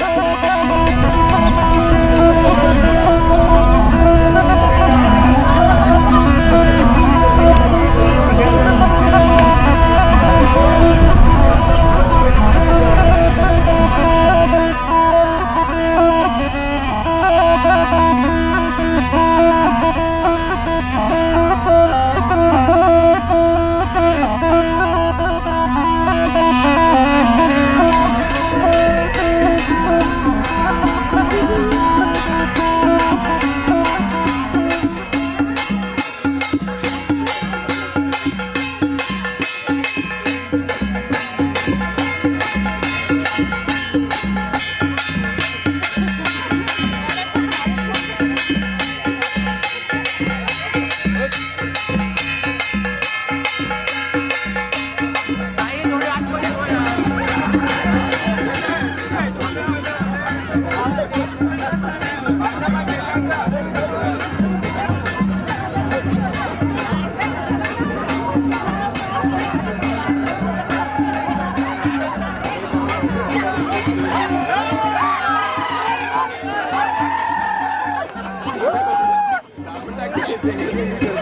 Oh, tá aqui.